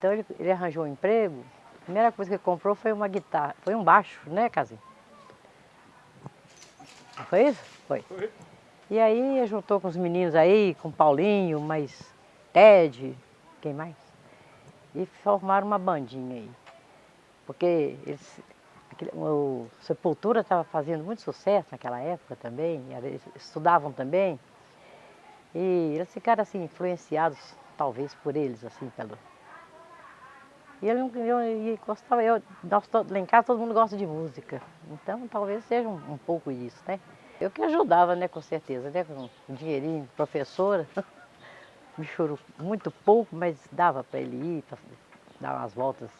Então ele, ele arranjou um emprego, a primeira coisa que ele comprou foi uma guitarra, foi um baixo, né, Casinho? Foi isso? Foi. Foi. E aí juntou com os meninos aí, com Paulinho, mais Ted, quem mais? E formaram uma bandinha aí. Porque eles, aquele, o Sepultura estava fazendo muito sucesso naquela época também, eles estudavam também. E eles ficaram assim, influenciados, talvez, por eles, assim, pelo, e ele não gostava, eu, nós lá em casa todo mundo gosta de música, então talvez seja um, um pouco isso, né? Eu que ajudava, né, com certeza, né, com um dinheirinho, professora, me chorou muito pouco, mas dava para ele ir, para dar umas voltas